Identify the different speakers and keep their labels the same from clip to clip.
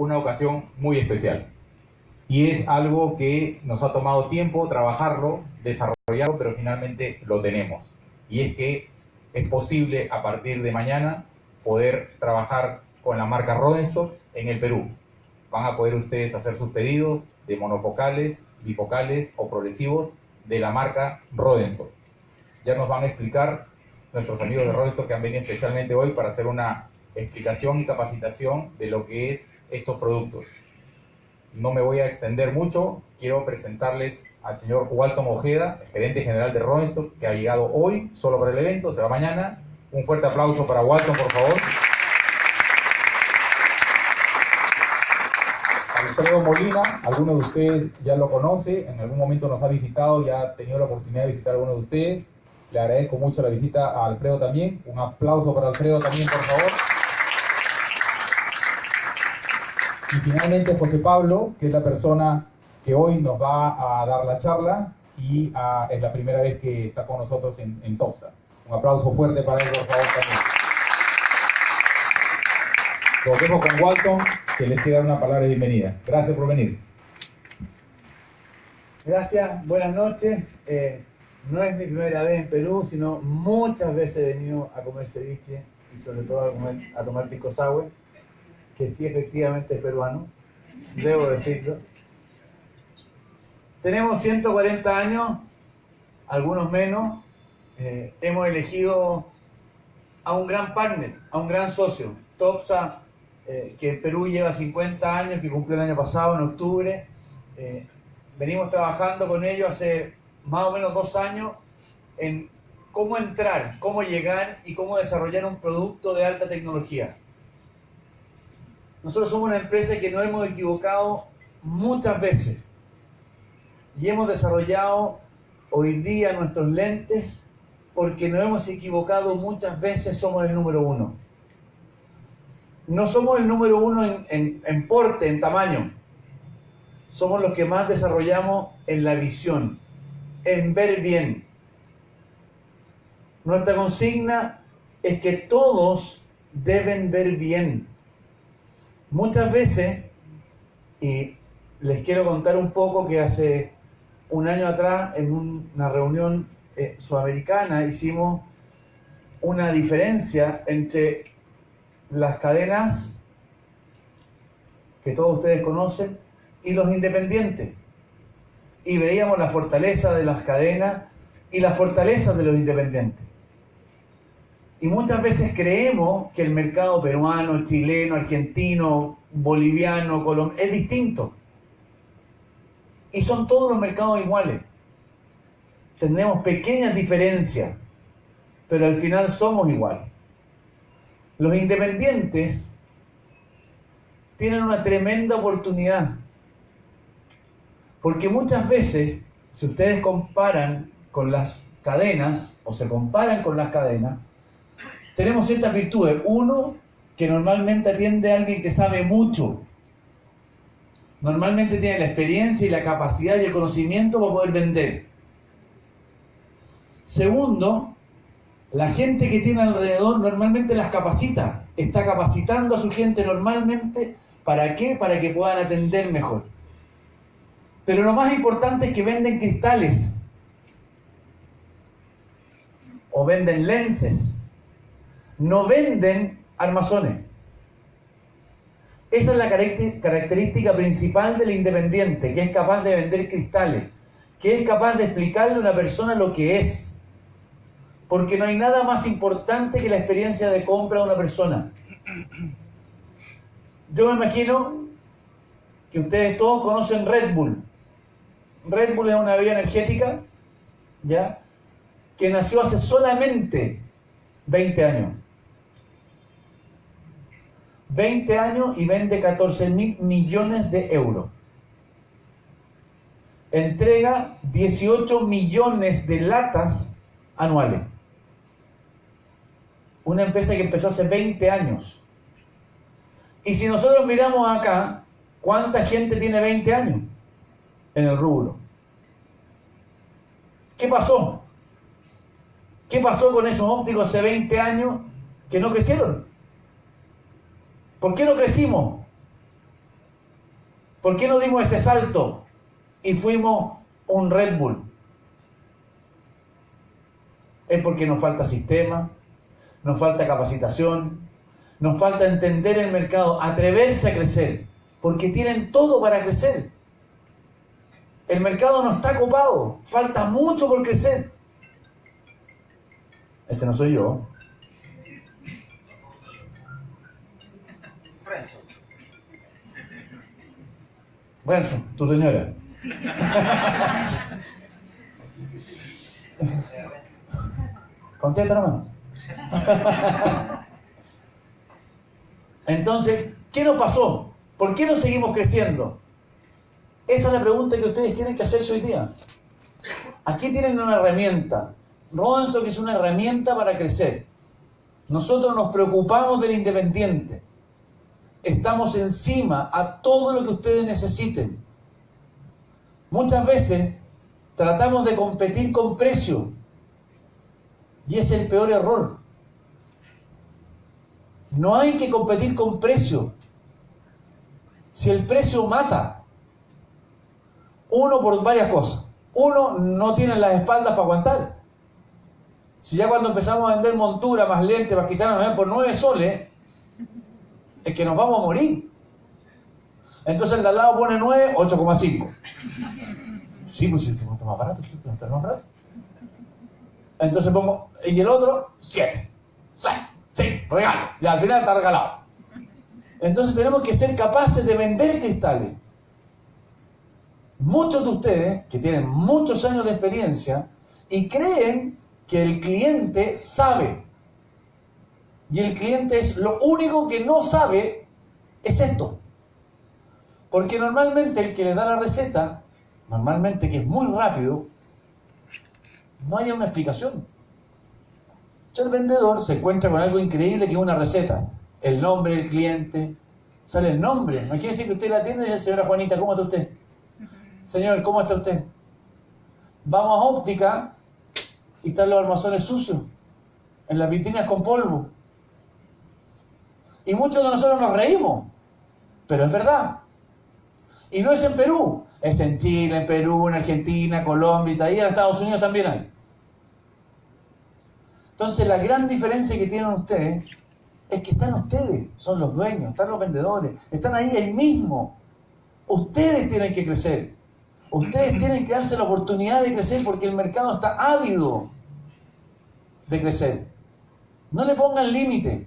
Speaker 1: una ocasión muy especial. Y es algo que nos ha tomado tiempo trabajarlo, desarrollarlo, pero finalmente lo tenemos. Y es que es posible a partir de mañana poder trabajar con la marca Rodenstock en el Perú. Van a poder ustedes hacer sus pedidos de monofocales, bifocales o progresivos de la marca Rodenstock. Ya nos van a explicar nuestros amigos de Rodenstock que han venido especialmente hoy para hacer una explicación y capacitación de lo que es estos productos. No me voy a extender mucho, quiero presentarles al señor Walton Ojeda, gerente general de Rodenstock, que ha llegado hoy solo para el evento, se va mañana. Un fuerte aplauso para Walton, por favor. Alfredo Molina, algunos de ustedes ya lo conoce, en algún momento nos ha visitado, ya ha tenido la oportunidad de visitar a algunos de ustedes. Le agradezco mucho la visita a Alfredo también. Un aplauso para Alfredo también, por favor. Y finalmente José Pablo, que es la persona que hoy nos va a dar la charla y ah, es la primera vez que está con nosotros en, en Topsa. Un aplauso fuerte para él, por favor, también. Con Walton, que les quiere dar una palabra de bienvenida. Gracias por venir.
Speaker 2: Gracias, buenas noches. Eh, no es mi primera vez en Perú, sino muchas veces he venido a comer ceviche y sobre todo a, comer, a tomar pico sour, que sí efectivamente es peruano, debo decirlo. Tenemos 140 años, algunos menos. Eh, hemos elegido a un gran partner, a un gran socio, Topsa, eh, que en Perú lleva 50 años, que cumplió el año pasado, en octubre. Eh, venimos trabajando con ellos hace más o menos dos años en cómo entrar, cómo llegar y cómo desarrollar un producto de alta tecnología. Nosotros somos una empresa que nos hemos equivocado muchas veces y hemos desarrollado hoy día nuestros lentes porque nos hemos equivocado muchas veces, somos el número uno. No somos el número uno en, en, en porte, en tamaño. Somos los que más desarrollamos en la visión, en ver bien. Nuestra consigna es que todos deben ver bien. Muchas veces, y les quiero contar un poco que hace un año atrás en una reunión eh, sudamericana hicimos una diferencia entre las cadenas que todos ustedes conocen y los independientes. Y veíamos la fortaleza de las cadenas y la fortaleza de los independientes. Y muchas veces creemos que el mercado peruano, chileno, argentino, boliviano, colombiano es distinto. Y son todos los mercados iguales. Tenemos pequeñas diferencias, pero al final somos iguales. Los independientes tienen una tremenda oportunidad. Porque muchas veces, si ustedes comparan con las cadenas, o se comparan con las cadenas, tenemos ciertas virtudes. Uno, que normalmente atiende a alguien que sabe mucho. Normalmente tiene la experiencia y la capacidad y el conocimiento para poder vender. Segundo, la gente que tiene alrededor normalmente las capacita. Está capacitando a su gente normalmente. ¿Para qué? Para que puedan atender mejor. Pero lo más importante es que venden cristales. O venden lenses. No venden armazones. Esa es la característica principal del independiente, que es capaz de vender cristales, que es capaz de explicarle a una persona lo que es. Porque no hay nada más importante que la experiencia de compra de una persona. Yo me imagino que ustedes todos conocen Red Bull. Red Bull es una bebida energética, ¿ya? Que nació hace solamente 20 años. 20 años y vende 14 mil millones de euros. Entrega 18 millones de latas anuales. Una empresa que empezó hace 20 años. Y si nosotros miramos acá, ¿cuánta gente tiene 20 años en el rubro? ¿Qué pasó? ¿Qué pasó con esos ópticos hace 20 años que no crecieron? ¿Por qué no crecimos? ¿Por qué no dimos ese salto y fuimos un Red Bull? Es porque nos falta sistema, nos falta capacitación, nos falta entender el mercado, atreverse a crecer, porque tienen todo para crecer. El mercado no está copado, falta mucho por crecer. Ese no soy yo. Renzo, tu señora. Contesta nomás. Entonces, ¿qué nos pasó? ¿Por qué no seguimos creciendo? Esa es la pregunta que ustedes tienen que hacerse hoy día. Aquí tienen una herramienta. que es una herramienta para crecer. Nosotros nos preocupamos del independiente. Estamos encima a todo lo que ustedes necesiten. Muchas veces tratamos de competir con precio. Y es el peor error. No hay que competir con precio. Si el precio mata, uno por varias cosas. Uno no tiene las espaldas para aguantar. Si ya cuando empezamos a vender montura más lente, más quitarnos por nueve soles, es que nos vamos a morir. Entonces el de al lado pone 9, 8,5. Sí, pues si está más está más barato. Entonces pongo, y el otro, 7. 6, sí, regalo. Y al final está regalado. Entonces tenemos que ser capaces de vender cristales. Muchos de ustedes, que tienen muchos años de experiencia, y creen que el cliente sabe. Y el cliente es lo único que no sabe, es esto. Porque normalmente el que le da la receta, normalmente que es muy rápido, no hay una explicación. el vendedor se encuentra con algo increíble que es una receta. El nombre del cliente, sale el nombre. Imagínense que usted la atiende y dice, señora Juanita, ¿cómo está usted? Señor, ¿cómo está usted? Vamos a óptica y están los armazones sucios, en las vitrinas con polvo. Y muchos de nosotros nos reímos, pero es verdad. Y no es en Perú, es en Chile, en Perú, en Argentina, Colombia, y en Estados Unidos también hay. Entonces la gran diferencia que tienen ustedes es que están ustedes, son los dueños, están los vendedores, están ahí ahí mismo. Ustedes tienen que crecer. Ustedes tienen que darse la oportunidad de crecer porque el mercado está ávido de crecer. No le pongan límite.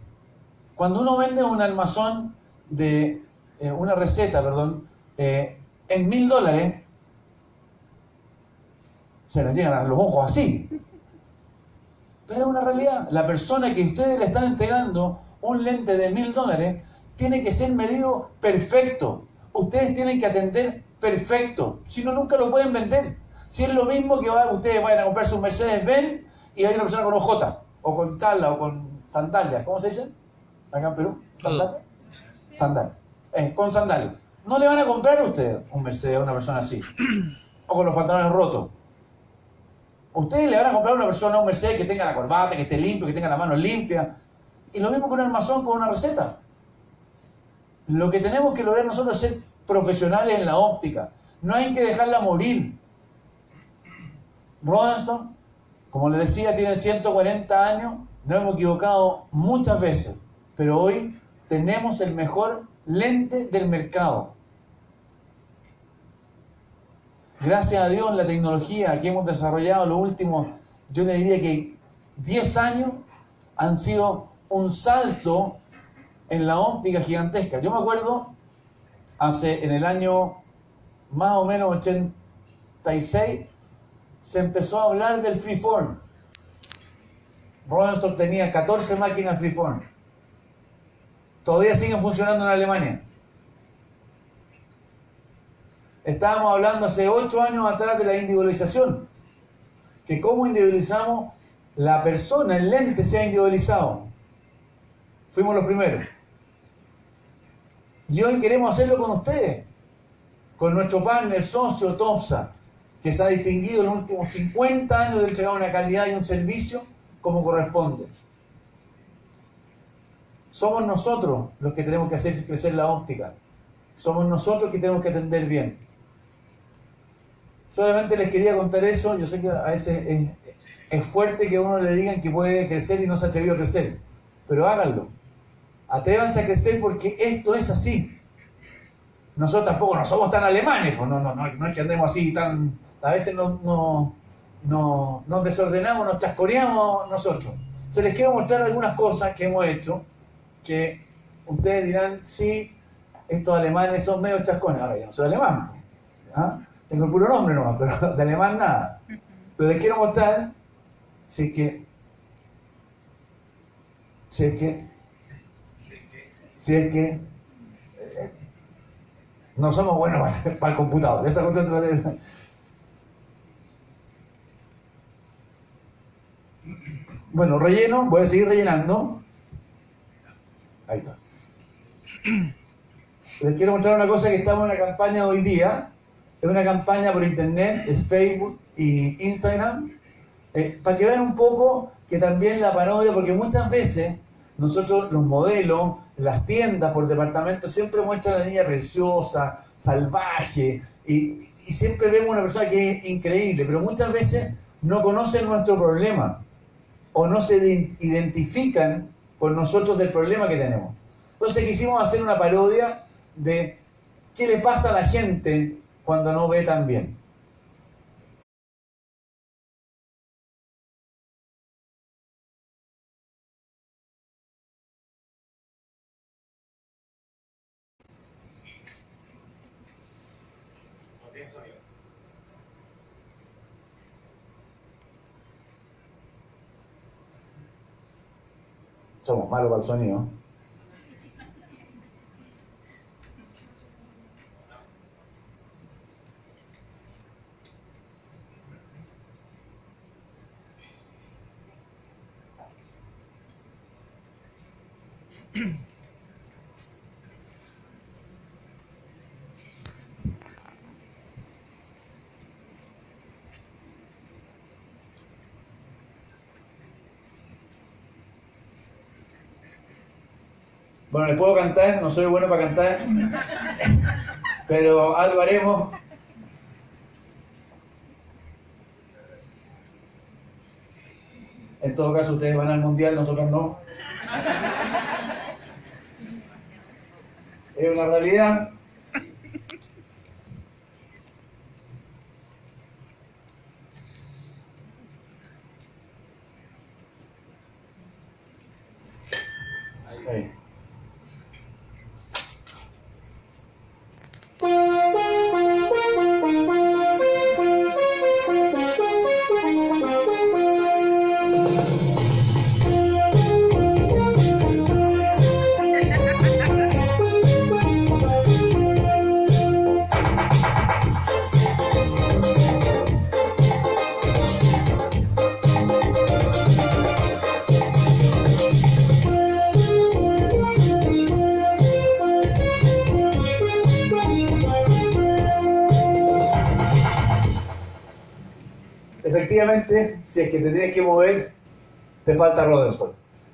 Speaker 2: Cuando uno vende un almazón de eh, una receta, perdón, eh, en mil dólares, se les llegan a los ojos así. Pero es una realidad. La persona que ustedes le están entregando un lente de mil dólares tiene que ser medido perfecto. Ustedes tienen que atender perfecto. Si no, nunca lo pueden vender. Si es lo mismo que ustedes vayan a comprarse un Mercedes-Benz y hay una persona con OJ, o con tala, o con sandalias. ¿Cómo se dice? Acá en Perú. ¿Sandalias? Sandalias. Eh, con sandalias. No le van a comprar a ustedes un Mercedes a una persona así. O con los pantalones rotos. Ustedes le van a comprar a una persona un Mercedes que tenga la corbata, que esté limpio, que tenga las manos limpias. Y lo mismo con un armazón con una receta. Lo que tenemos que lograr nosotros es ser profesionales en la óptica. No hay que dejarla morir. Rodenstone, como les decía, tiene 140 años. Nos hemos equivocado muchas veces. Pero hoy tenemos el mejor lente del mercado. Gracias a Dios, la tecnología que hemos desarrollado los últimos, yo le diría que 10 años, han sido un salto en la óptica gigantesca. Yo me acuerdo hace en el año más o menos 86 se empezó a hablar del freeform. Rodenstone tenía 14 máquinas freeform. Todavía siguen funcionando en Alemania. Estábamos hablando hace 8 años atrás de la individualización. Que cómo individualizamos la persona, el lente sea individualizado. Fuimos los primeros. Y hoy queremos hacerlo con ustedes, con nuestro partner socio TOPSA, que se ha distinguido en los últimos 50 años de entregar una calidad y un servicio como corresponde. Somos nosotros los que tenemos que hacer crecer la óptica. somos nosotros que tenemos que atender bien. Solamente les quería contar eso, yo sé que a veces es, fuerte que a uno le digan que puede crecer y no se ha atrevido a crecer, pero háganlo. Atrévanse a crecer porque esto es así. Nosotros tampoco no somos tan alemanes, pues no, no, no, no es que andemos así tan... A veces no, no, no, nos desordenamos, nos chascoreamos nosotros. Entonces les quiero mostrar algunas cosas que hemos hecho que ustedes dirán, sí, estos alemanes son medio chascones. Ahora, yo no soy alemán. ¿ah? Tengo el puro nombre nomás, pero de alemán nada. Pero les quiero mostrar si es que, si es que, si es que eh, no somos buenos para, para el computador. Esa de- Bueno, relleno, voy a seguir rellenando. Ahí está. Les quiero mostrar una cosa que estamos en una campaña hoy día. Es una campaña por internet, es Facebook y Instagram. Eh, para que vean un poco que también la parodia, porque muchas veces nosotros los modelos, las tiendas por departamento siempre muestran a la niña preciosa, salvaje, y, y siempre vemos una persona que es increíble, pero muchas veces no conocen nuestro problema o no se ide- identifican con nosotros del problema que tenemos. Entonces quisimos hacer una parodia de qué le pasa a la gente cuando no ve tan bien. Malos para el sonido. Bueno, les puedo cantar, no soy bueno para cantar, pero algo haremos. En todo caso, ustedes van al mundial, nosotros no. Es una realidad. Si es que te tienes que mover, te falta Rodolfo.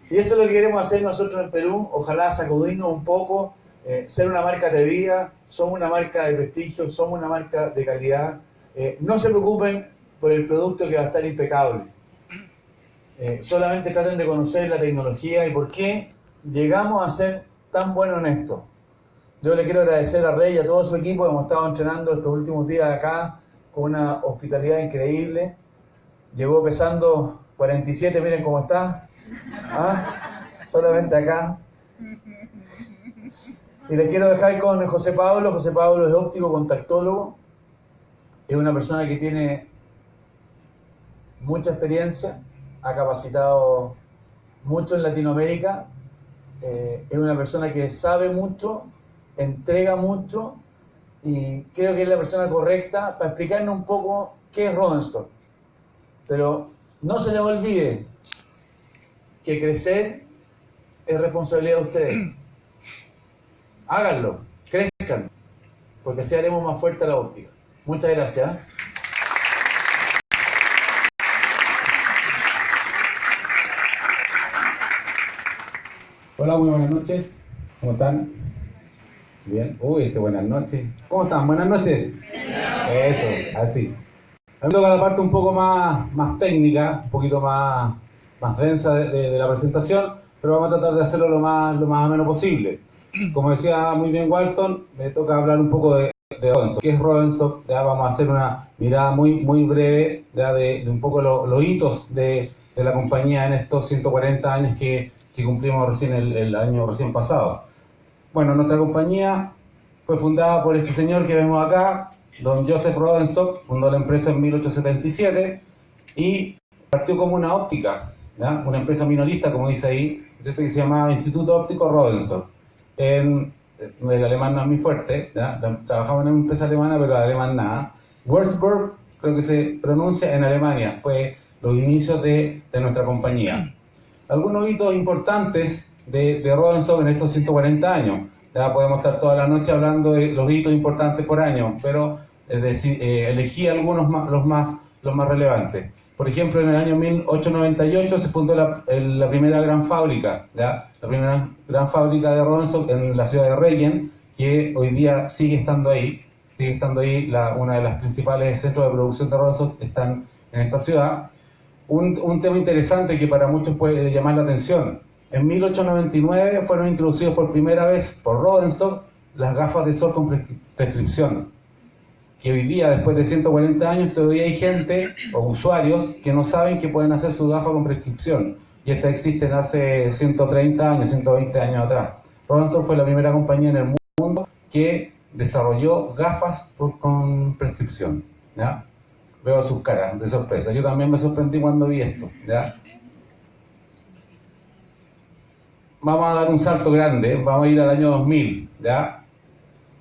Speaker 2: Y eso es lo que queremos hacer nosotros en Perú, ojalá sacudirnos un poco, eh, ser una marca atrevida, somos una marca de prestigio, somos una marca de calidad. Eh, no se preocupen por el producto que va a estar impecable. Eh, solamente traten de conocer la tecnología y por qué llegamos a ser tan buenos en esto. Yo le quiero agradecer a Rey y a todo su equipo, hemos estado entrenando estos últimos días acá con una hospitalidad increíble. Llegó pesando 47, miren cómo está. ¿Ah? Solamente acá. Y les quiero dejar con José Pablo. José Pablo es óptico contactólogo. Es una persona que tiene mucha experiencia, ha capacitado mucho en Latinoamérica. Eh, es una persona que sabe mucho, entrega mucho y creo que es la persona correcta para explicarnos un poco qué es Rodenstock. Pero no se les olvide que crecer es responsabilidad de ustedes. Háganlo, crezcan, porque así haremos más fuerte la óptica. Muchas gracias.
Speaker 3: Hola, muy buenas noches. ¿Cómo están? Bien. Uy, ese buenas noches. ¿Cómo están? Buenas noches. Eso, así. Me toca la parte un poco más, más técnica, un poquito más, más densa de, la presentación, pero vamos a tratar de hacerlo lo más, lo más ameno posible. Como decía muy bien Walton, me toca hablar un poco de, de Rodenstock. ¿Qué es Rodenstock? Ya vamos a hacer una mirada muy, muy breve de, un poco lo- los hitos de, de la compañía en estos 140 años que, que cumplimos recién el año recién pasado. Bueno, nuestra compañía fue fundada por este señor que vemos acá, don Joseph Rodenstock, fundó la empresa en 1877 y partió como una óptica, una empresa minorista, como dice ahí, que se llamaba Instituto Óptico Rodenstock. En, el alemán no es muy fuerte, ¿ya? trabajaba en una empresa alemana, pero el alemán nada. Würzburg, creo que se pronuncia en Alemania, fue los inicios de, de nuestra compañía. Algunos hitos importantes de, de Rodenstock en estos 140 años. Podemos estar toda la noche hablando de los hitos importantes por año, pero decir, eh, elegí algunos más, los, más, los más relevantes. Por ejemplo, en el año 1898 se fundó la, primera gran fábrica, la primera gran fábrica de Rodenstock en la ciudad de Regen, que hoy día sigue estando ahí, sigue estando ahí, la, una de las principales centros de producción de Rodenstock están en esta ciudad. Un tema interesante que para muchos puede llamar la atención. En 1899 fueron introducidos por primera vez por Rodenstock las gafas de sol con prescri- prescripción. Que hoy día, después de 140 años, todavía hay gente o usuarios que no saben que pueden hacer su gafa con prescripción. Y estas existen hace 130 años, 120 años atrás. Rodenstock fue la primera compañía en el mundo que desarrolló gafas con prescripción. ¿ya? Veo sus caras de sorpresa. Yo también me sorprendí cuando vi esto. ¿ya? Vamos a dar un salto grande, vamos a ir al año 2000. ¿ya?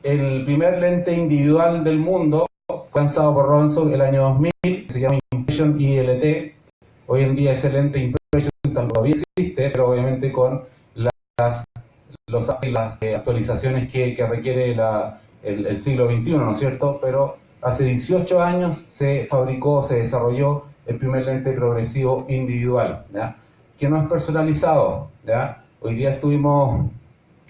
Speaker 3: El primer lente individual del mundo fue lanzado por Rodenstock el año 2000, se llama Impression ILT. Hoy en día ese lente Impression todavía existe, pero obviamente con las, los- las eh, actualizaciones que, que requiere la- el, el siglo XXI, ¿no es cierto? Pero hace 18 años se fabricó, se desarrolló el primer lente progresivo individual, ¿ya? que no es personalizado. ¿ya? Hoy día estuvimos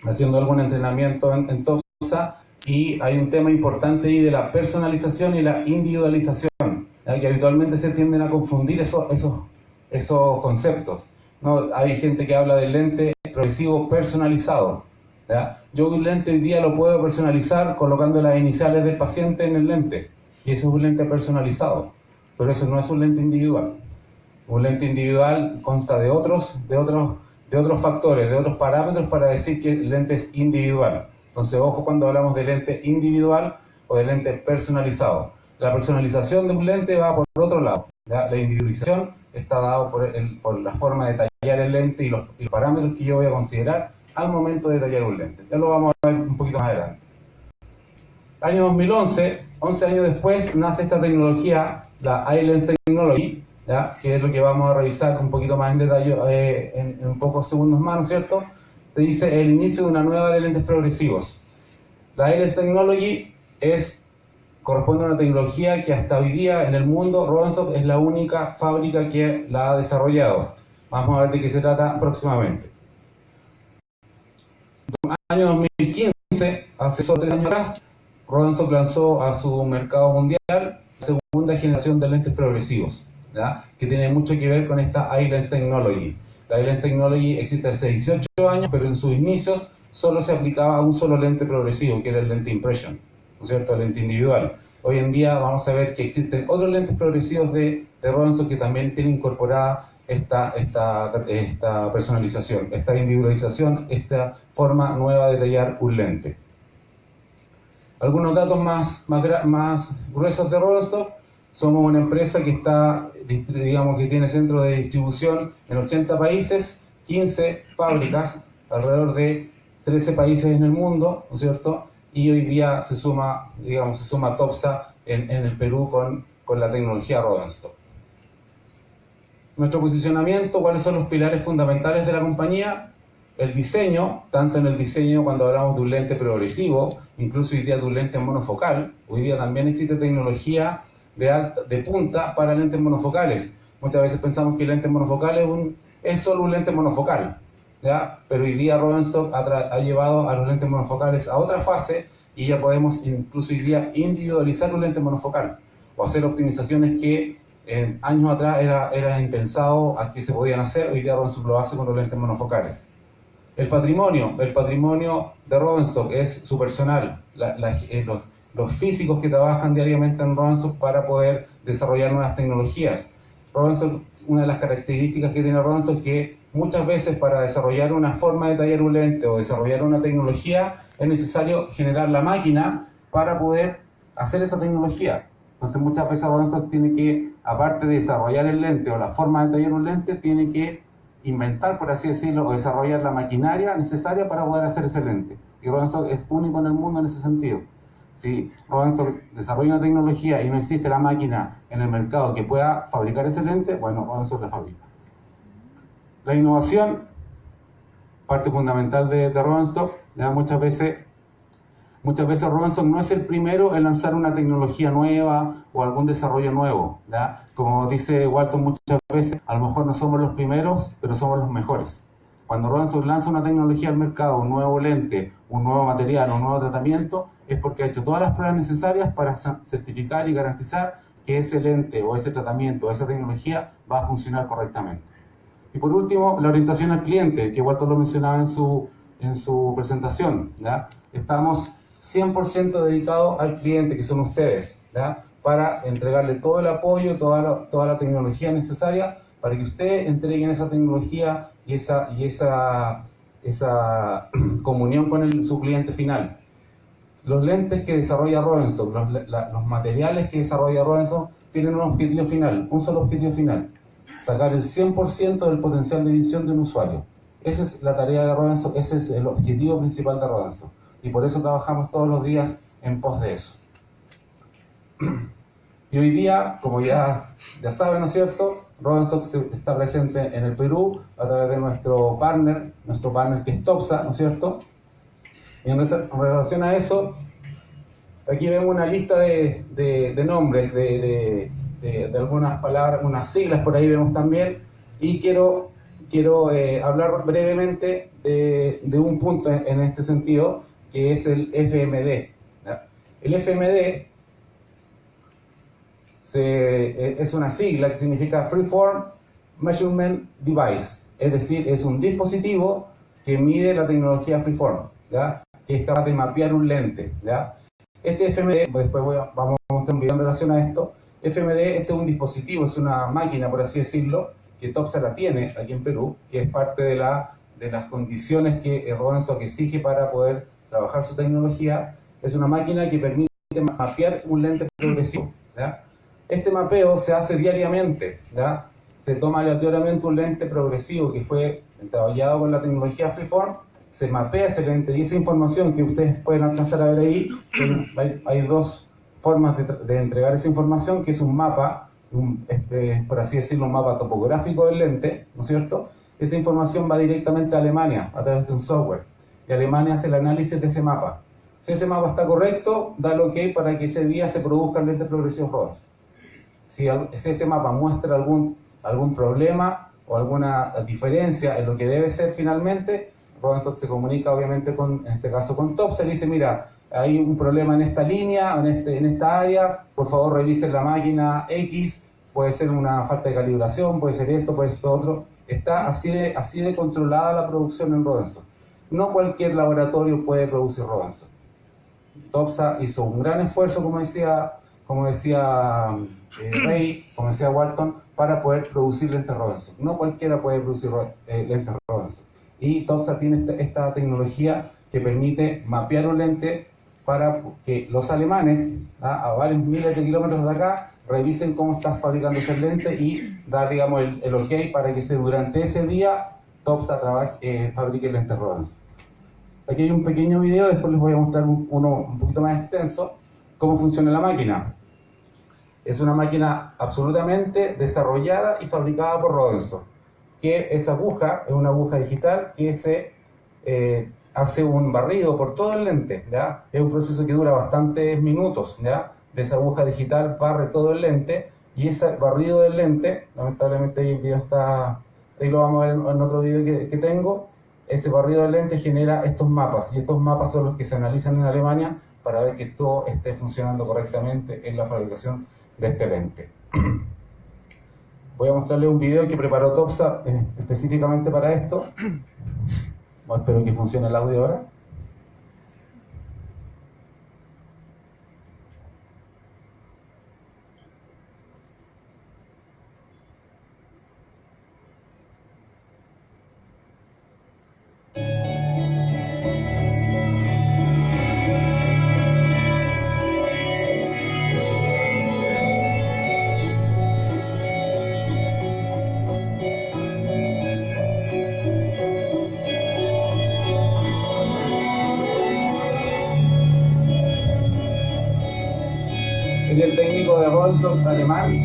Speaker 3: haciendo algún entrenamiento en, en Tosa y hay un tema importante ahí de la personalización y la individualización, que habitualmente se tienden a confundir esos, esos, esos conceptos. Hay gente que habla del lente progresivo personalizado. Yo un lente hoy día lo puedo personalizar colocando las iniciales del paciente en el lente y eso es un lente personalizado, pero eso no es un lente individual. Un lente individual consta de otros, de otros, de otros factores, de otros parámetros para decir que el lente es individual. Entonces, ojo cuando hablamos de lente individual o de lente personalizado. La personalización de un lente va por otro lado. La individualización está dado por la forma de tallar el lente y los, y los parámetros que yo voy a considerar al momento de tallar un lente. Ya lo vamos a ver un poquito más adelante. Año 2011, 11 años después, nace esta tecnología, la iLens Technology, ¿ya? que es lo que vamos a revisar un poquito más en detalle eh, en, en pocos segundos más, ¿no es cierto? Se dice el inicio de una nueva de lentes progresivos. La iLens Technology es, corresponde a una tecnología que hasta hoy día en el mundo, Rodenstock es la única fábrica que la ha desarrollado. Vamos a ver de qué se trata próximamente. Año 2015, hace solo tres años atrás, Rodenstock lanzó a su mercado mundial la segunda generación de lentes progresivos, ¿ya? que tiene mucho que ver con esta iLens Technology. La iLens Technology existe hace 18 años, pero en sus inicios solo se aplicaba a un solo lente progresivo, que era el lente Impression, ¿no es cierto? El lente individual. Hoy en día vamos a ver que existen otros lentes progresivos de, de que también tienen incorporada esta, esta, esta personalización, esta individualización, esta forma nueva de tallar un lente. Algunos datos más, más, más gruesos de Rodenstock. Somos una empresa que está, digamos que tiene centro de distribución en 80 países, 15 fábricas, alrededor de 13 países en el mundo, ¿no es cierto? Y hoy día se suma, digamos, se suma Topsa en, en el Perú con, con la tecnología Rodenstock. Nuestro posicionamiento, cuáles son los pilares fundamentales de la compañía, el diseño, tanto en el diseño cuando hablamos de un lente progresivo, incluso hoy día de un lente monofocal, hoy día también existe tecnología de, alta, de punta para lentes monofocales. Muchas veces pensamos que el lente monofocal es, un, es solo un lente monofocal, ¿ya? pero hoy día Rodenstock ha, ha llevado a los lentes monofocales a otra fase y ya podemos incluso hoy día individualizar un lente monofocal o hacer optimizaciones que eh, años atrás era, era impensado a que se podían hacer, hoy día Rodenstock lo hace con los lentes monofocales. El patrimonio, el patrimonio de Rodenstock es su personal, la- la- eh, los, los físicos que trabajan diariamente en Rodenstock para poder desarrollar nuevas tecnologías. Rodenstock, una de las características que tiene Rodenstock es que muchas veces para desarrollar una forma de tallar un lente o desarrollar una tecnología es necesario generar la máquina para poder hacer esa tecnología. Entonces muchas veces Rodenstock tiene que, aparte de desarrollar el lente o la forma de tallar un lente, tiene que inventar, por así decirlo, o desarrollar la maquinaria necesaria para poder hacer ese lente. Y Rodenstock es único en el mundo en ese sentido. Si Rodenstock desarrolla una tecnología y no existe la máquina en el mercado que pueda fabricar ese lente, bueno, Rodenstock la fabrica. La innovación, parte fundamental de, de Rodenstock, ya muchas veces Muchas veces Robinson no es el primero en lanzar una tecnología nueva o algún desarrollo nuevo. ¿ya? Como dice Walton muchas veces, a lo mejor no somos los primeros, pero somos los mejores. Cuando Robinson lanza una tecnología al mercado, un nuevo lente, un nuevo material, un nuevo tratamiento, es porque ha hecho todas las pruebas necesarias para certificar y garantizar que ese lente o ese tratamiento o esa tecnología va a funcionar correctamente. Y por último, la orientación al cliente, que Walter lo mencionaba en su, en su presentación. ¿ya? Estamos 100% dedicados al cliente, que son ustedes, para entregarle todo el apoyo, toda la, toda la tecnología necesaria para que ustedes entreguen esa tecnología y esa, y esa, esa comunión con el- su cliente final. Los lentes que desarrolla Robinson, los, materiales que desarrolla Robinson, tienen un objetivo final, un solo objetivo final, sacar el 100% del potencial de visión de un usuario. Esa es la tarea de Robinson, ese es el objetivo principal de Robinson. Y por eso trabajamos todos los días en pos de eso. Y hoy día, como ya, ya saben, ¿no es cierto? Robinson está presente en el Perú a través de nuestro partner, nuestro partner que es Topsa, ¿no es cierto? Y en relación a eso, aquí vemos una lista de, de- de nombres, de, de- algunas palabras, unas siglas por ahí vemos también, y quiero, quiero eh, hablar brevemente de, un punto en, en este sentido, que es el FMD. El FMD se- eh, es una sigla que significa Freeform Measurement Device, es decir, es un dispositivo que mide la tecnología Freeform, ¿ya? que es capaz de mapear un lente. ¿ya? Este FMD, después voy a- vamos a mostrar un video en relación a esto, FMD este es un dispositivo, es una máquina, por así decirlo, que Topsa la tiene aquí en Perú, que es parte de, la, de las condiciones que Robinson exige para poder trabajar su tecnología. Es una máquina que permite mapear un lente progresivo. ¿ya? Este mapeo se hace diariamente. ¿ya? Se toma aleatoriamente un lente progresivo que fue trabajado con la tecnología Freeform, se mapea ese lente y esa información que ustedes pueden alcanzar a ver ahí, hay, hay dos formas de, de entregar esa información, que es un mapa, un, este, por así decirlo, un mapa topográfico del lente, ¿no es cierto? Esa información va directamente a Alemania a través de un software y Alemania hace el análisis de ese mapa. Si ese mapa está correcto, da el ok para que ese día se produzcan lentes progresivos rodas. Si, ese mapa muestra algún, algún problema o alguna diferencia en lo que debe ser finalmente, Robinson se comunica obviamente con, en este caso con Topsa y le dice, mira, hay un problema en esta línea, en, este, en esta área, por favor revisen la máquina X, puede ser una falta de calibración, puede ser esto, puede ser esto otro. Está así de, así de controlada la producción en Robinson. No cualquier laboratorio puede producir Robinson. Topsa hizo un gran esfuerzo, como decía, como decía eh, Rey, como decía Walton, para poder producir lentes Robinson. No cualquiera puede producir ro- eh, lentes Robinson. Y Topsa tiene este- esta tecnología que permite mapear un lente para que los alemanes, ¿ah? a varios miles de kilómetros de acá, revisen cómo está fabricando ese lente y dar, digamos, el, el ok para que se, durante ese día Topsa trabaje, eh, fabrique lentes Robinson. Aquí hay un pequeño video, después les voy a mostrar un- uno un poquito más extenso, cómo funciona la máquina. Es una máquina absolutamente desarrollada y fabricada por Robinson. Que esa aguja es una aguja digital que se eh, hace un barrido por todo el lente. ¿ya? Es un proceso que dura bastantes minutos. ¿ya? De esa aguja digital barre todo el lente y ese barrido del lente, lamentablemente ahí el video está, ahí lo vamos a ver en, otro video que, que tengo, ese barrido de lentes genera estos mapas y estos mapas son los que se analizan en Alemania para ver que todo esté funcionando correctamente en la fabricación de este lente. Voy a mostrarle un video que preparó Topsa eh, específicamente para esto. Espero que funcione el audio ahora. Rolson alemán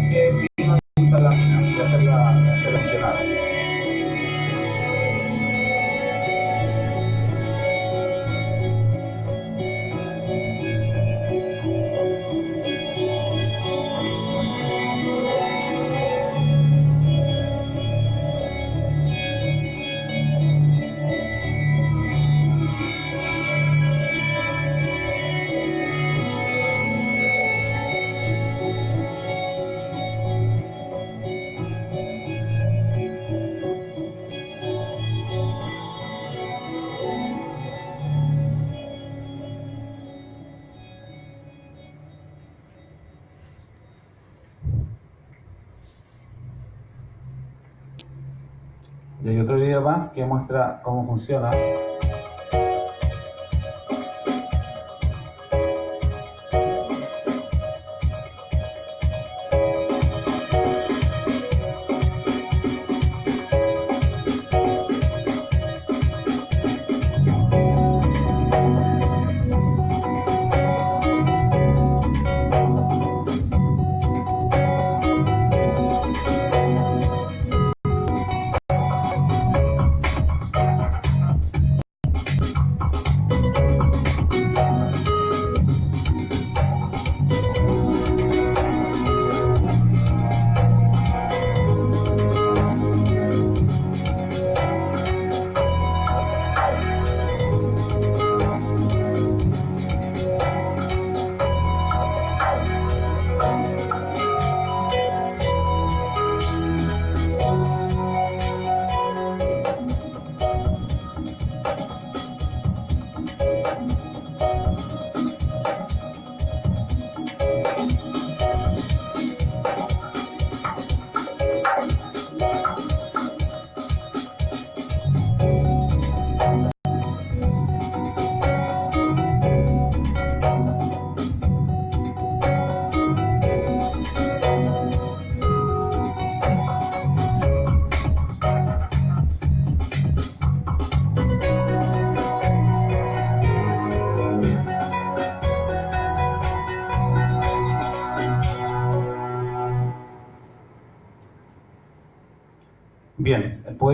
Speaker 3: más que muestra cómo funciona.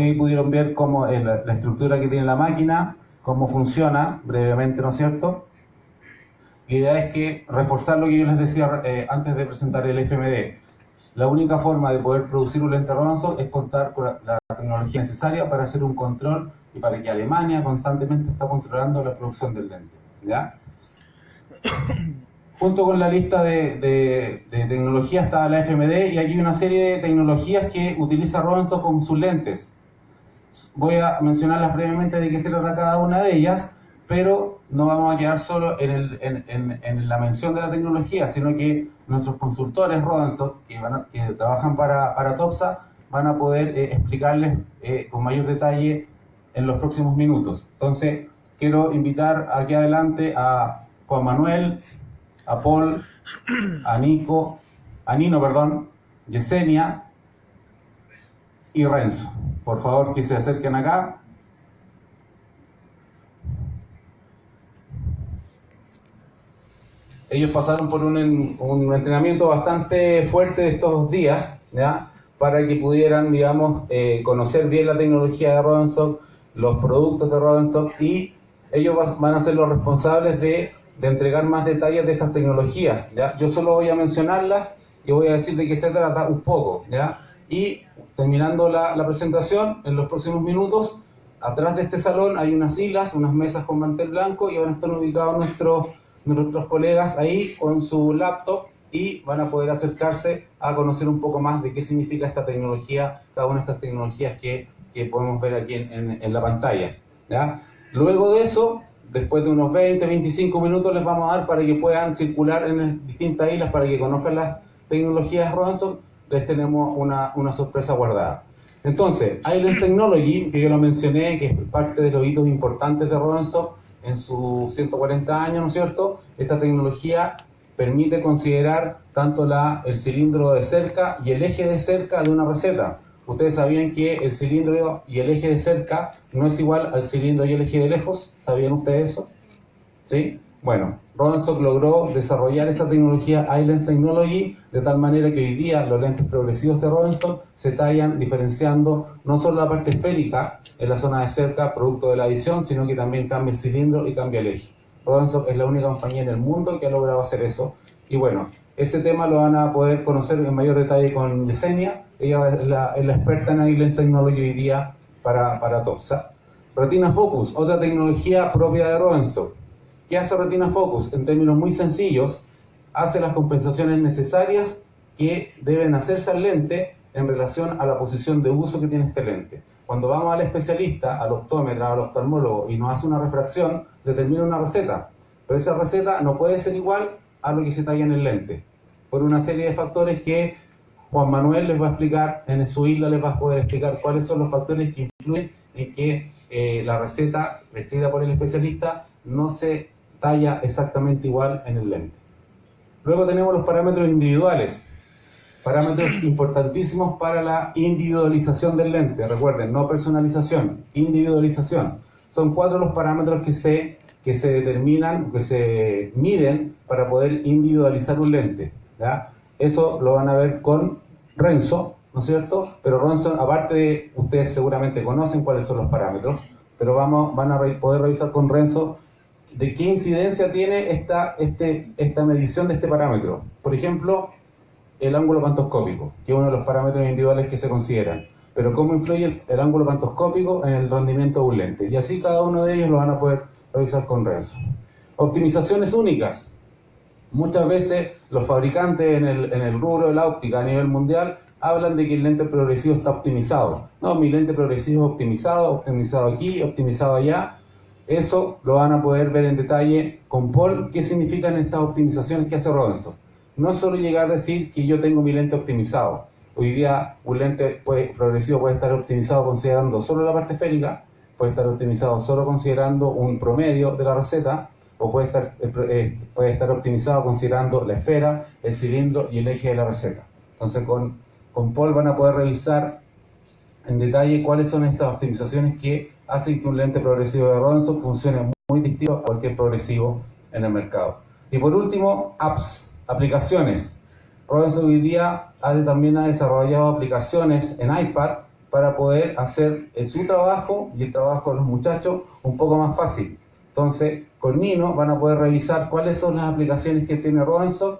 Speaker 3: Ahí pudieron ver cómo es la, la estructura que tiene la máquina, cómo funciona brevemente, ¿no es cierto? La idea es que reforzar lo que yo les decía eh, antes de presentar el FMD. La única forma de poder producir un lente Robinson es contar con la, la tecnología necesaria para hacer un control y para que Alemania constantemente está controlando la producción del lente. ¿ya? Junto con la lista de, de, de tecnologías está la FMD y aquí hay una serie de tecnologías que utiliza Robinson con sus lentes. Voy a mencionarlas brevemente de qué se trata cada una de ellas, pero no vamos a quedar solo en, el, en, en, la mención de la tecnología, sino que nuestros consultores Robinson, que, trabajan para, para TOPSA, van a poder eh, explicarles eh, con mayor detalle en los próximos minutos. Entonces, quiero invitar aquí adelante a Juan Manuel, a Paul, a Nico, a Nino, perdón, Yesenia y Renzo. Por favor, que se acerquen acá. Ellos pasaron por un, un entrenamiento bastante fuerte estos días, ¿ya? Para que pudieran, digamos, eh, conocer bien la tecnología de Rodenstock, los productos de Rodenstock y ellos van a ser los responsables de, de entregar más detalles de estas tecnologías, ¿ya? Yo solo voy a mencionarlas y voy a decir de qué se trata un poco, ¿ya? Y terminando la, presentación, en los próximos minutos, Atrás de este salón hay unas islas, unas mesas con mantel blanco y van a estar ubicados nuestros, nuestros colegas ahí con su laptop y van a poder acercarse a conocer un poco más de qué significa esta tecnología, cada una de estas tecnologías que, que podemos ver aquí en, en, la pantalla. Luego de eso, después de unos 20, 25 minutos les vamos a dar para que puedan circular en distintas islas, para que conozcan las tecnologías Robinson, les tenemos una, una sorpresa guardada. Entonces, Island Technology, que yo lo mencioné, que es parte de los hitos importantes de Robinson en sus 140 años, ¿no es cierto? Esta tecnología permite considerar tanto la, el cilindro de cerca y el eje de cerca de una receta. Ustedes sabían que el cilindro y el eje de cerca no es igual al cilindro y el eje de lejos. ¿Sabían ustedes eso? ¿Sí? Bueno, Robinson logró desarrollar esa tecnología Island Technology de tal manera que hoy día los lentes progresivos de Robinson se tallan diferenciando no solo la parte esférica en la zona de cerca, producto de la adición, sino que también cambia el cilindro y cambia el eje. Robinson es la única compañía en el mundo que ha logrado hacer eso. Y bueno, ese tema lo van a poder conocer en mayor detalle con Yesenia. Ella es la, experta en Island Technology hoy día para, para TOPSA. Retina Focus, otra tecnología propia de Robinson ¿Qué hace Retina Focus? En términos muy sencillos, hace las compensaciones necesarias que deben hacerse al lente en relación a la posición de uso que tiene este lente. Cuando vamos al especialista, al optómetra, al oftalmólogo y nos hace una refracción, determina una receta. Pero esa receta no puede ser igual a lo que se talla en el lente, por una serie de factores que Juan Manuel les va a explicar, en su isla les va a poder explicar cuáles son los factores que influyen en que eh, la receta prescrita por el especialista no se talla exactamente igual en el lente. Luego tenemos los parámetros individuales, parámetros importantísimos para la individualización del lente. Recuerden, no personalización, individualización. Son cuatro los parámetros que se, que se determinan, que se miden para poder individualizar un lente. ¿ya? Eso lo van a ver con Renzo, ¿no es cierto? Pero Renzo, aparte de, ustedes seguramente conocen cuáles son los parámetros, pero vamos, van a poder revisar con Renzo de qué incidencia tiene esta, este, esta medición de este parámetro. Por ejemplo, el ángulo pantoscópico, que es uno de los parámetros individuales que se consideran. Pero cómo influye el, ángulo pantoscópico en el rendimiento de un lente. Y así cada uno de ellos lo van a poder revisar con Renzo. Optimizaciones únicas. Muchas veces los fabricantes en el, en el rubro de la óptica a nivel mundial hablan de que el lente progresivo está optimizado. No, mi lente progresivo es optimizado, optimizado aquí, optimizado allá, eso lo van a poder ver en detalle con Paul, qué significan estas optimizaciones que hace Robinson. No solo llegar a decir que yo tengo mi lente optimizado. Hoy día un lente progresivo puede estar optimizado considerando solo la parte esférica, puede estar optimizado solo considerando un promedio de la receta, o puede estar, eh, puede estar optimizado considerando la esfera, el cilindro y el eje de la receta. Entonces con, con Paul van a poder revisar en detalle cuáles son estas optimizaciones que hacen que un lente progresivo de Robinson funcione muy distinto a cualquier progresivo en el mercado. Y por último, apps, aplicaciones. Robinson hoy día también ha desarrollado aplicaciones en iPad para poder hacer su trabajo y el trabajo de los muchachos un poco más fácil. Entonces, con Nino van a poder revisar cuáles son las aplicaciones que tiene Robinson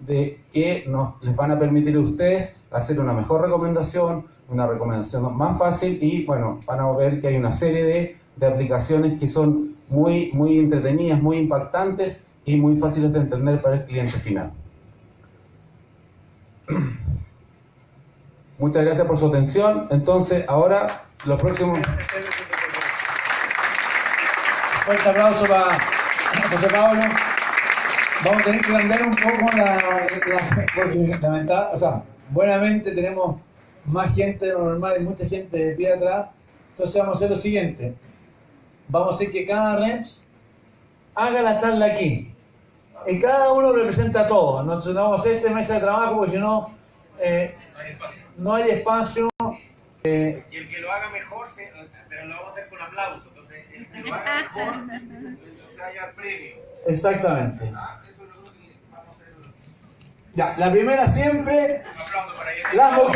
Speaker 3: de que nos, les van a permitir a ustedes hacer una mejor recomendación, una recomendación más fácil y bueno, van a ver que hay una serie de, de aplicaciones que son muy, muy entretenidas, muy impactantes y muy fáciles de entender para el cliente final. Muchas gracias por su atención. Entonces, ahora, lo próximo...
Speaker 2: Fuerte aplauso para José Pablo. Vamos a tener que cambiar un poco la, la porque lamentablemente, o sea, buenamente tenemos más gente de lo normal y mucha gente de pie atrás. Entonces vamos a hacer lo siguiente. Vamos a hacer que cada reps haga la charla aquí. Y cada uno representa a todos. No, no vamos a hacer esta mesa de trabajo porque si no, eh, no hay espacio.
Speaker 4: Eh, y el que lo haga mejor, se, pero lo vamos a hacer con aplauso. Entonces, el que lo haga mejor, se haya premio.
Speaker 2: Exactamente.
Speaker 4: ¿Ah? Eso es lo que vamos a hacer.
Speaker 2: Ya, la primera siempre,
Speaker 4: Un aplauso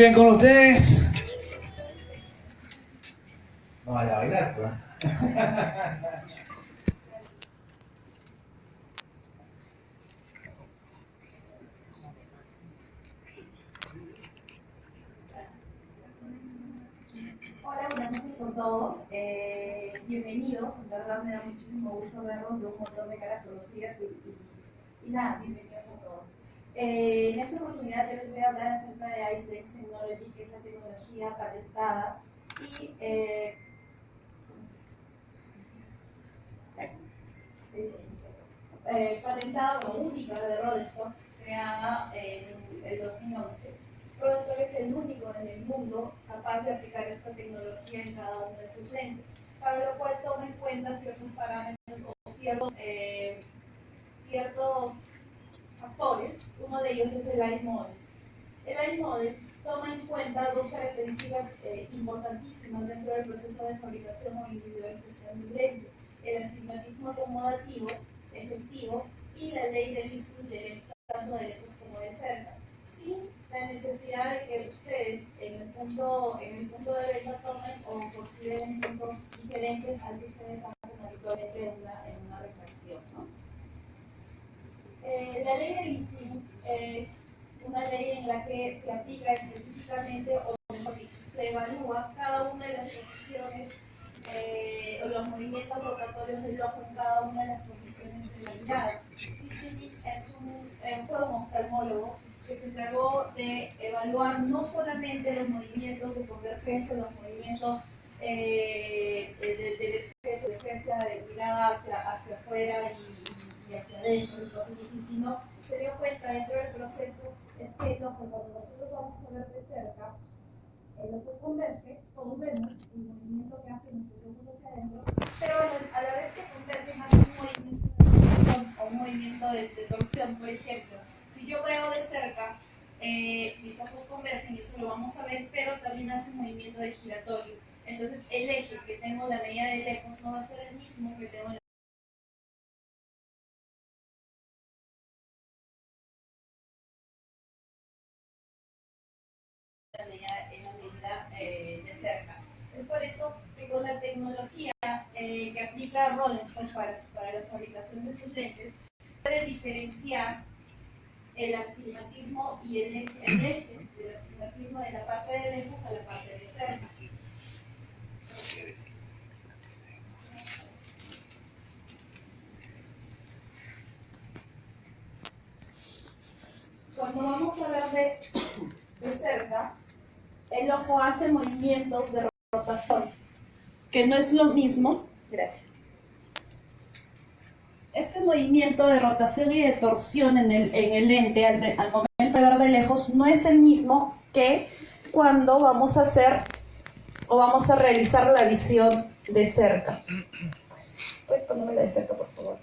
Speaker 2: Bien, con ustedes. No vaya a bailar, pues.
Speaker 5: Hola, buenas noches con todos. Eh, bienvenidos. En verdad me da muchísimo gusto verlos de un montón de caras conocidas y, y- y nada, bienvenidos a todos. Eh, en esta oportunidad yo les voy a hablar acerca de IceLex Technology, que es la tecnología patentada y eh, eh, patentada o única de Rodestock, creada en el 2011. Rodestock es el único en el mundo capaz de aplicar esta tecnología en cada uno de sus lentes, para lo cual toma en cuenta ciertos parámetros o ciertos, eh, ciertos factores. Uno de ellos es el Light Model. El Light Model toma en cuenta dos características eh, importantísimas dentro del proceso de fabricación o individualización de un lente. El astigmatismo acomodativo efectivo y la ley del de tanto de lejos como de cerca, sin la necesidad de que ustedes en el punto, en el punto de venta tomen o consideren puntos diferentes al que ustedes hacen habitualmente en una, en una. Eh, la ley del listing es una ley en la que se aplica específicamente, o mejor dicho, se evalúa cada una de las posiciones eh, o los movimientos rotatorios del ojo en cada una de las posiciones de la mirada. Listing es un, eh, fue un oftalmólogo que se encargó de evaluar no solamente los movimientos de convergencia, los movimientos eh, de, de, de de mirada hacia, hacia afuera y, y hacia adentro, entonces así, sino se dio cuenta dentro del proceso es que ojo, cuando nosotros vamos a ver de cerca, el ojo converge, todos vemos el movimiento que hacen nuestros ojos hacia adentro, pero a la, vez que convergen hace un movimiento de un movimiento de, de torsión, por ejemplo. Si yo veo de cerca, eh, mis ojos convergen, y eso lo vamos a ver, pero también hace un movimiento de giratorio. Entonces el eje que tengo la medida de lejos no va a ser el mismo que tengo en eh, de cerca. Es por eso que con la tecnología eh, que aplica Rodenstone para, para la fabricación de sus lentes, puede diferenciar el astigmatismo y el eje, el eje del astigmatismo de la parte de lejos a la parte de cerca. Cuando vamos a ver de, de cerca, el ojo hace movimientos de rotación, que no es lo mismo. Gracias. Este movimiento de rotación y de torsión en el, en el lente al, momento de ver de lejos no es el mismo que cuando vamos a hacer o vamos a realizar la visión de cerca. Puedes ponerme la de cerca, por favor.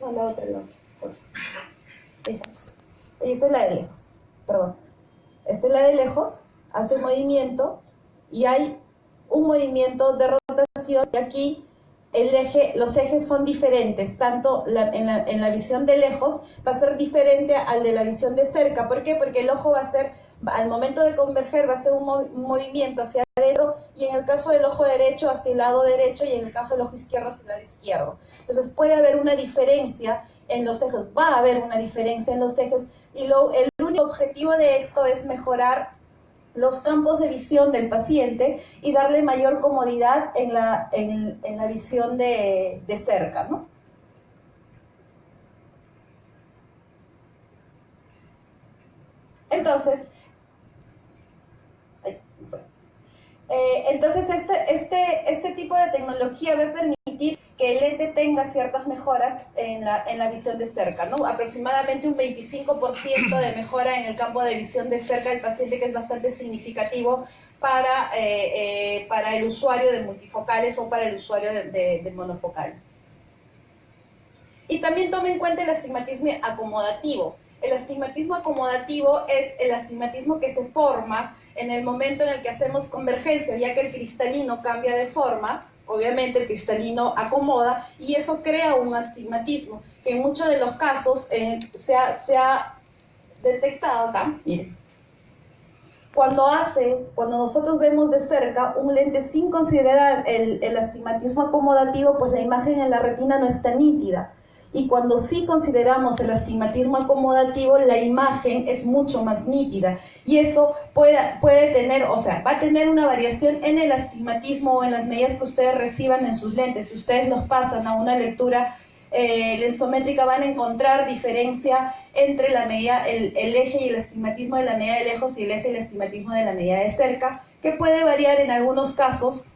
Speaker 5: No, la otra, la otra. por favor. Esta. Esta es la de lejos, perdón. Esta es la de lejos, hace movimiento y hay un movimiento de rotación y aquí el eje, los ejes son diferentes, tanto en, la, en la visión de lejos va a ser diferente al de la visión de cerca. ¿Por qué? Porque el ojo va a ser, al momento de converger, va a ser un, un movimiento hacia adentro y en el caso del ojo derecho hacia el lado derecho y en el caso del ojo izquierdo hacia el lado izquierdo. Entonces puede haber una diferencia en los ejes, va a haber una diferencia en los ejes y lo, el único objetivo de esto es mejorar los campos de visión del paciente y darle mayor comodidad en la, en, en la visión de, de cerca, ¿no? Entonces, ay, bueno. Eh, entonces este, este, este tipo de tecnología va a permitir que el lente tenga ciertas mejoras en la, en la visión de cerca, ¿no? Aproximadamente un 25% de mejora en el campo de visión de cerca del paciente, que es bastante significativo para, eh, eh, para el usuario de multifocales o para el usuario de, de- de monofocales. Y también tome en cuenta el astigmatismo acomodativo. El astigmatismo acomodativo es el astigmatismo que se forma en el momento en el que hacemos convergencia, ya que el cristalino cambia de forma, obviamente el cristalino acomoda y eso crea un astigmatismo, que en muchos de los casos eh, se, ha, se, ha, detectado acá, miren, cuando hace, cuando nosotros vemos de cerca un lente sin considerar el, el astigmatismo acomodativo, pues la imagen en la retina no está nítida. Y cuando sí consideramos el astigmatismo acomodativo, la imagen es mucho más nítida. Y eso puede, tener, o sea, va a tener una variación en el astigmatismo o en las medidas que ustedes reciban en sus lentes. Si ustedes los pasan a una lectura eh, lensométrica, van a encontrar diferencia entre la medida, el, el eje y el astigmatismo de la medida de lejos y el eje y el astigmatismo de la medida de cerca, que puede variar en algunos casos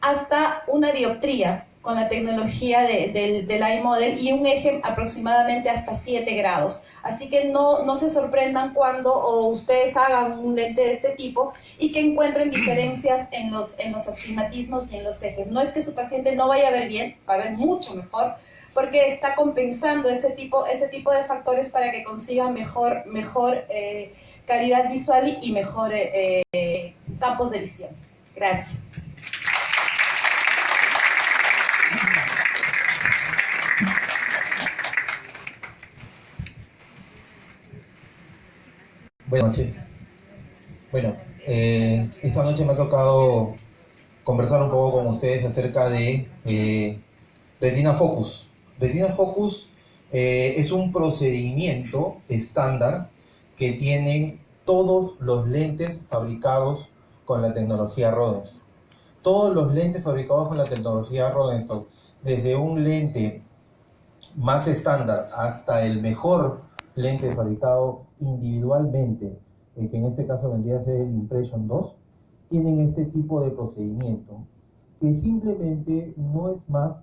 Speaker 5: hasta una dioptría con la tecnología de, del, del iModel y un eje aproximadamente hasta 7 grados. Así que no, no se sorprendan cuando o ustedes hagan un lente de este tipo y que encuentren diferencias en los, en los astigmatismos y en los ejes. No es que su paciente no vaya a ver bien, va a ver mucho mejor, porque está compensando ese tipo, ese tipo de factores para que consiga mejor, mejor eh, calidad visual y, y mejor eh, eh, campos de visión. Gracias.
Speaker 6: Buenas noches. Bueno, eh, esta noche me ha tocado conversar un poco con ustedes acerca de eh, Retina Focus. Retina Focus eh, es un procedimiento estándar que tienen todos los lentes fabricados con la tecnología Rodenstock. Todos los lentes fabricados con la tecnología Rodenstock, desde un lente más estándar hasta el mejor lente fabricado individualmente, que en este caso vendría a ser el Impression 2, tienen este tipo de procedimiento, que simplemente no es más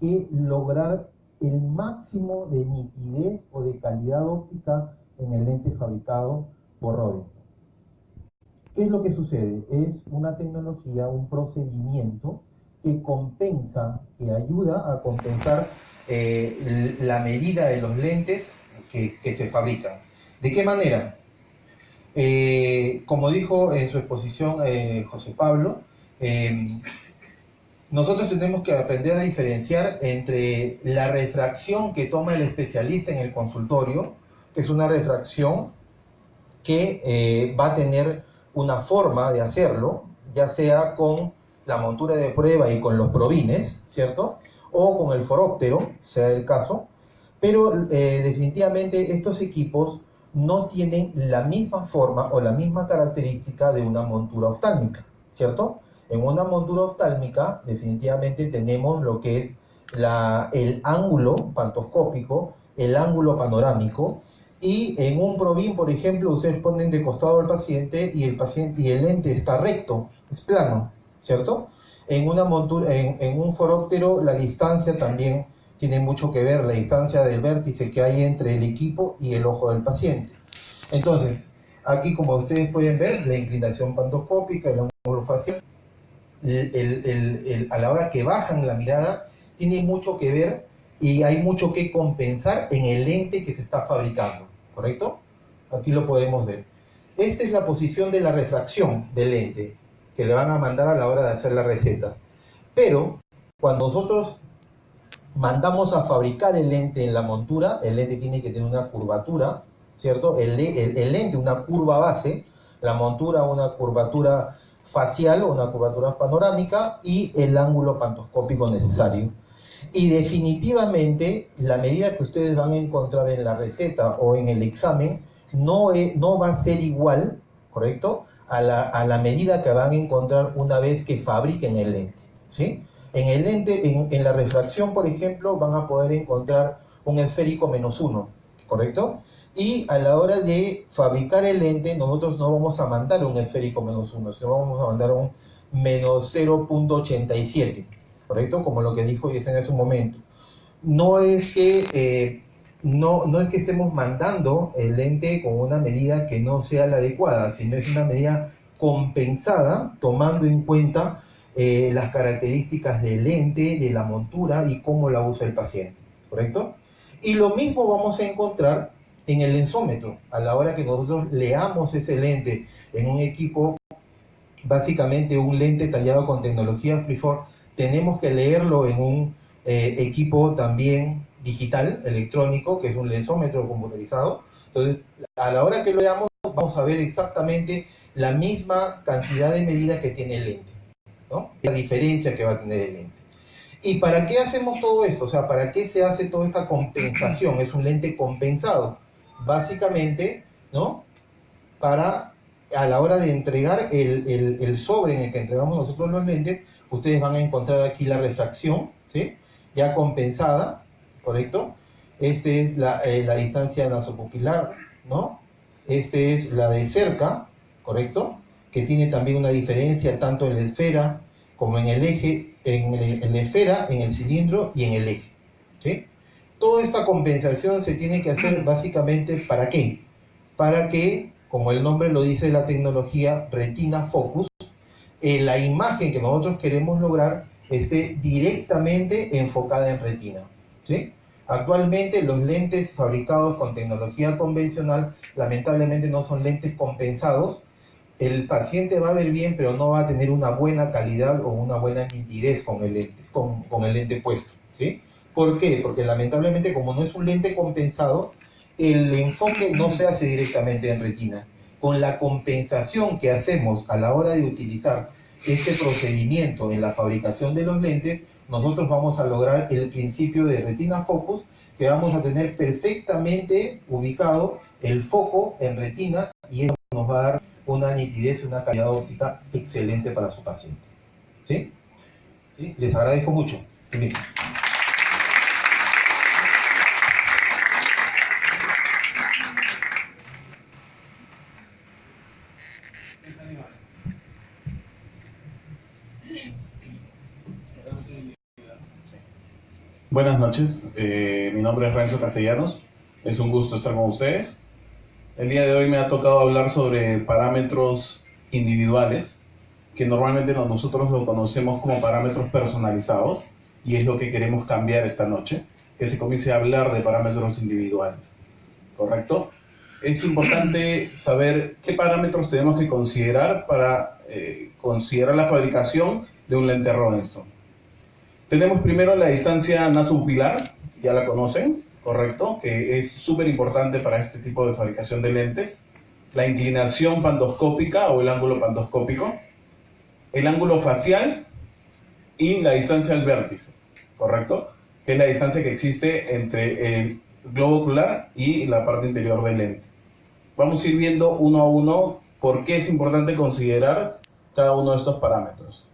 Speaker 6: que lograr el máximo de nitidez o de calidad óptica en el lente fabricado por Rodenstock. ¿Qué es lo que sucede? Es una tecnología, un procedimiento que compensa, que ayuda a compensar eh, la medida de los lentes que, se fabrican. ¿De qué manera? Eh, como dijo en su exposición eh, José Pablo, eh, nosotros tenemos que aprender a diferenciar entre la refracción que toma el especialista en el consultorio, que es una refracción que va a tener una forma de hacerlo, ya sea con la montura de prueba y con los probines, ¿cierto? O con el foróptero, sea el caso, pero eh, definitivamente estos equipos no tienen la misma forma o la misma característica de una montura oftálmica, ¿cierto? En una montura oftálmica definitivamente tenemos lo que es el ángulo pantoscópico, el ángulo panorámico, y en un probín, por ejemplo, ustedes ponen de costado al paciente y el paciente y el lente está recto, es plano, ¿cierto? En una montura, en, en un foróptero la distancia también tiene mucho que ver la distancia del vértice que hay entre el equipo y el ojo del paciente. Entonces, aquí como ustedes pueden ver, la inclinación pantoscópica, el ángulo facial, a la hora que bajan la mirada, tiene mucho que ver y hay mucho que compensar en el lente que se está fabricando, ¿correcto? Aquí lo podemos ver. Esta es la posición de la refracción del lente que le van a mandar a la hora de hacer la receta. Pero cuando nosotros mandamos a fabricar el lente en la montura, el lente tiene que tener una curvatura, ¿cierto? El, el, lente una curva base, la montura una curvatura facial o una curvatura panorámica y el ángulo pantoscópico necesario. Y definitivamente la medida que ustedes van a encontrar en la receta o en el examen no, es, no va a ser igual, ¿correcto? A la, a la medida que van a encontrar una vez que fabriquen el lente, ¿sí? En el lente, en, la refracción, por ejemplo, van a poder encontrar un esférico menos uno, ¿correcto? Y a la hora de fabricar el lente, nosotros no vamos a mandar un esférico menos uno, sino vamos a mandar un menos 0.87, ¿correcto? Como lo que dijo Yesen en su momento. No es que... Eh, no, no es que estemos mandando el lente con una medida que no sea la adecuada, sino es una medida compensada tomando en cuenta eh, las características del lente, de la montura y cómo la usa el paciente. ¿correcto? Y lo mismo vamos a encontrar en el lensómetro. A la hora que nosotros leamos ese lente en un equipo, básicamente un lente tallado con tecnología Freeform, tenemos que leerlo en un eh, equipo también digital, electrónico, que es un lensómetro computarizado. Entonces, a la hora que lo veamos, vamos a ver exactamente la misma cantidad de medidas que tiene el lente, ¿no? La diferencia que va a tener el lente. ¿Y para qué hacemos todo esto? O sea, ¿para qué se hace toda esta compensación? Es un lente compensado. Básicamente, ¿no? Para, a la hora de entregar el, el, sobre en el que entregamos nosotros los lentes, ustedes van a encontrar aquí la refracción, ¿sí? Ya compensada, ¿correcto? Este es la, eh, la distancia nasopupilar, ¿no? Este es la de cerca, ¿correcto? Que tiene también una diferencia tanto en la esfera como en el eje, en, el- en la esfera, en el cilindro y en el eje, ¿sí? Toda esta compensación se tiene que hacer básicamente ¿para qué? Para que, como el nombre lo dice la tecnología Retina Focus, eh, la imagen que nosotros queremos lograr esté directamente enfocada en retina. ¿sí? Actualmente los lentes fabricados con tecnología convencional lamentablemente no son lentes compensados. El paciente va a ver bien, pero no va a tener una buena calidad o una buena nitidez con el lente, puesto. ¿sí? ¿Por qué? Porque lamentablemente como no es un lente compensado, el enfoque no se hace directamente en retina. Con la compensación que hacemos a la hora de utilizar este procedimiento en la fabricación de los lentes, nosotros vamos a lograr el principio de retina focus, que vamos a tener perfectamente ubicado el foco en retina y eso nos va a dar una nitidez y una calidad óptica excelente para su paciente. ¿Sí? Les agradezco mucho.
Speaker 7: Buenas noches, eh, mi nombre es Renzo Castellanos, es un gusto estar con ustedes. El día de hoy me ha tocado hablar sobre parámetros individuales, que normalmente no- nosotros lo conocemos como parámetros personalizados, y es lo que queremos cambiar esta noche, que se comience a hablar de parámetros individuales, ¿correcto? Es importante saber qué parámetros tenemos que considerar para eh, considerar la fabricación de un lente Robinson. Tenemos primero la distancia nasopupilar, ya la conocen, correcto, que es súper importante para este tipo de fabricación de lentes. La inclinación pandoscópica o el ángulo pandoscópico, el ángulo facial y la distancia al vértice, correcto, que es la distancia que existe entre el globo ocular y la parte interior del lente. Vamos a ir viendo uno a uno por qué es importante considerar cada uno de estos parámetros.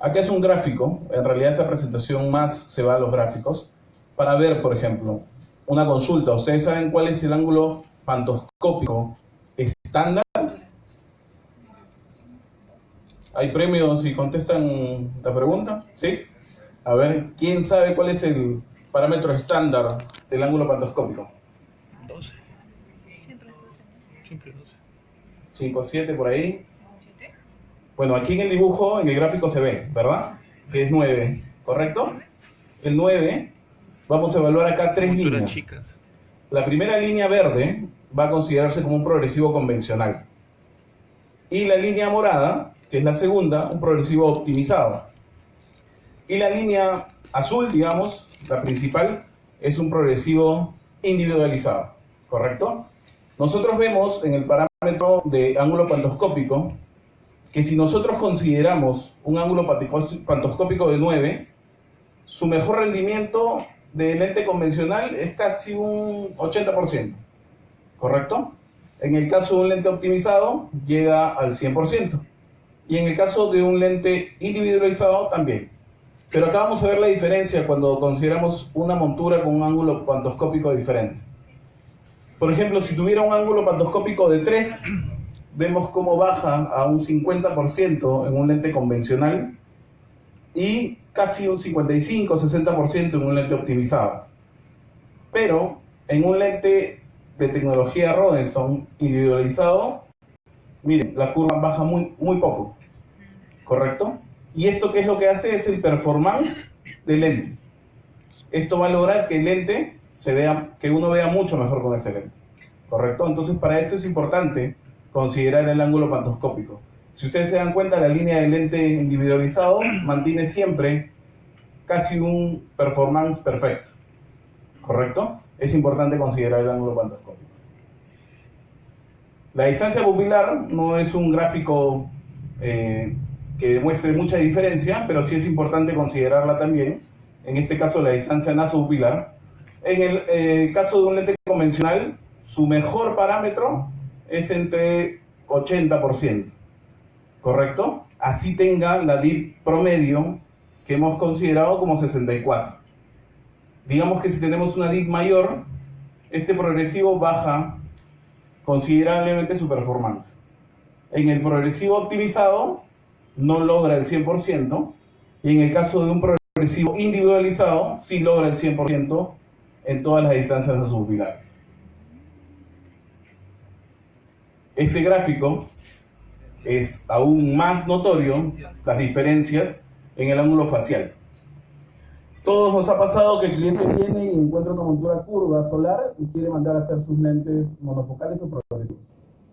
Speaker 7: Aquí es un gráfico, en realidad esta presentación más se va a los gráficos, para ver, por ejemplo, una consulta. ¿Ustedes saben cuál es el ángulo pantoscópico estándar? ¿Hay premios si contestan la pregunta? ¿Sí? A ver, ¿quién sabe cuál es el parámetro estándar del ángulo pantoscópico?
Speaker 8: 12. Siempre es 12.
Speaker 9: Siempre 12.
Speaker 7: 5, 7 por ahí. Bueno, aquí en el dibujo, en el gráfico se ve, ¿verdad? Que es 9, ¿correcto? El 9, vamos a evaluar acá tres líneas.
Speaker 9: chicas.
Speaker 7: La primera línea verde va a considerarse como un progresivo convencional. Y la línea morada, que es la segunda, un progresivo optimizado. Y la línea azul, digamos, la principal, es un progresivo individualizado, ¿correcto? Nosotros vemos en el parámetro de ángulo pantoscópico que si nosotros consideramos un ángulo pantoscópico de 9, su mejor rendimiento de lente convencional es casi un 80%, ¿correcto? En el caso de un lente optimizado llega al 100%. Y en el caso de un lente individualizado también. Pero acá vamos a ver la diferencia cuando consideramos una montura con un ángulo pantoscópico diferente. Por ejemplo, si tuviera un ángulo pantoscópico de 3, vemos cómo baja a un 50% en un lente convencional y casi un 55-60% en un lente optimizado. Pero en un lente de tecnología Rodenstone individualizado, miren, la curva baja muy, muy poco, ¿correcto? Y esto qué es lo que hace es el performance del lente. Esto va a lograr que el lente se vea, que uno vea mucho mejor con ese lente. ¿Correcto? Entonces, para esto es importante considerar el ángulo pantoscópico. Si ustedes se dan cuenta, la línea de lente individualizado mantiene siempre casi un performance perfecto. ¿Correcto? Es importante considerar el ángulo pantoscópico. La distancia pupilar no es un gráfico eh, que demuestre mucha diferencia, pero sí es importante considerarla también. En este caso, la distancia nasopupilar. En el eh, caso de un lente convencional, su mejor parámetro es entre 80%. ¿Correcto? Así tenga la DIP promedio que hemos considerado como 64. Digamos que si tenemos una DIP mayor, este progresivo baja considerablemente su performance. En el progresivo optimizado no logra el 100% y en el caso de un progresivo individualizado sí logra el 100% en todas las distancias de sus pilares. Este gráfico es aún más notorio las diferencias en el ángulo facial. Todos nos ha pasado que el cliente viene y encuentra una montura curva solar y quiere mandar a hacer sus lentes monofocales o progresivos.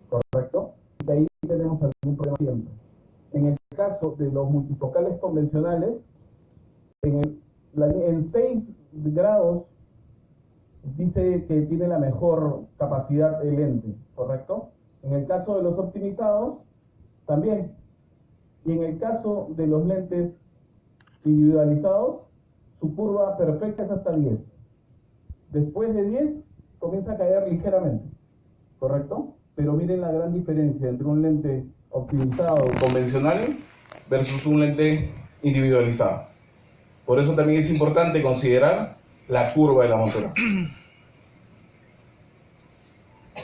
Speaker 7: ¿Correcto? Y ahí tenemos algún problema siempre. En el caso de los multifocales convencionales, en, el, en 6 grados dice que tiene la mejor capacidad el lente, ¿correcto? En el caso de los optimizados, también. Y en el caso de los lentes individualizados, su curva perfecta es hasta 10. Después de 10, comienza a caer ligeramente, ¿correcto? Pero miren la gran diferencia entre un lente optimizado convencional versus un lente individualizado. Por eso también es importante considerar la curva de la montura.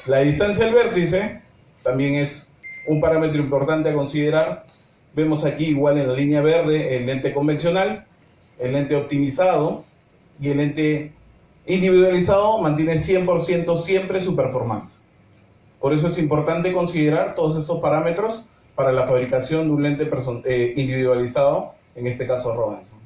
Speaker 7: La distancia al vértice también es un parámetro importante a considerar. Vemos aquí igual en la línea verde el lente convencional, el lente optimizado y el lente individualizado mantiene 100% siempre su performance. Por eso es importante considerar todos estos parámetros para la fabricación de un lente eh, individualizado, en este caso Robinson.